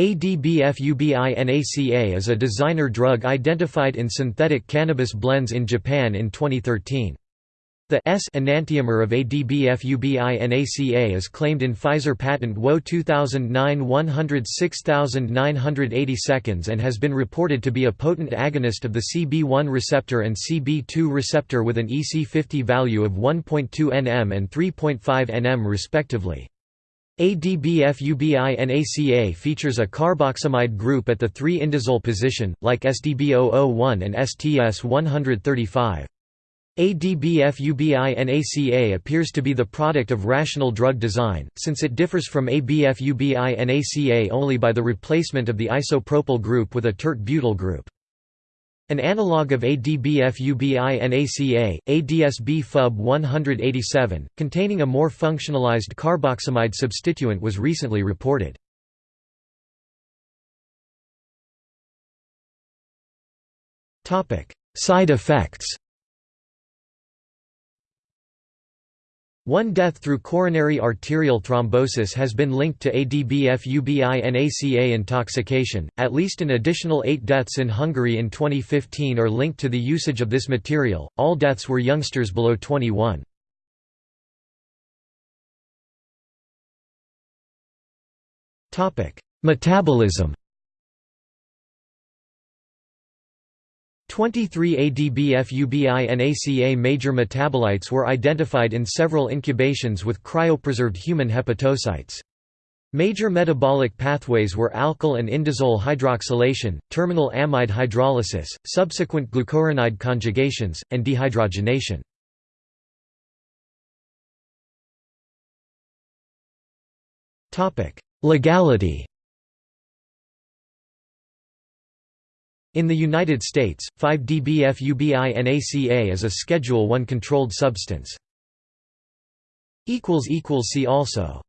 ADBFUBI-NACA is a designer drug identified in synthetic cannabis blends in Japan in 2013. The S enantiomer of ADBFUBI-NACA is claimed in Pfizer patent WO 2009-106980 seconds and has been reported to be a potent agonist of the CB1 receptor and CB2 receptor with an EC50 value of 1.2 nm and 3.5 nm respectively. ADBFUBI-NACA features a carboxamide group at the 3-indazole position, like SDB001 and STS-135. ADBFUBI-NACA appears to be the product of rational drug design, since it differs from ABFUBI-NACA only by the replacement of the isopropyl group with a tert-butyl group. An analog of ADBFUBI-NACA, ADSB FUB 187, containing a more functionalized carboxamide substituent was recently reported. Side effects One death through coronary arterial thrombosis has been linked to ADBFUBI-NACA intoxication. At least an additional 8 deaths in Hungary in 2015 are linked to the usage of this material. All deaths were youngsters below 21. Topic: Metabolism 23 ADBFUBI-NACA major metabolites were identified in several incubations with cryopreserved human hepatocytes. Major metabolic pathways were alkyl and indazole hydroxylation, terminal amide hydrolysis, subsequent glucuronide conjugations, and dehydrogenation. Legality In the United States, 5-DBFUBI-NACA is a Schedule I controlled substance. See also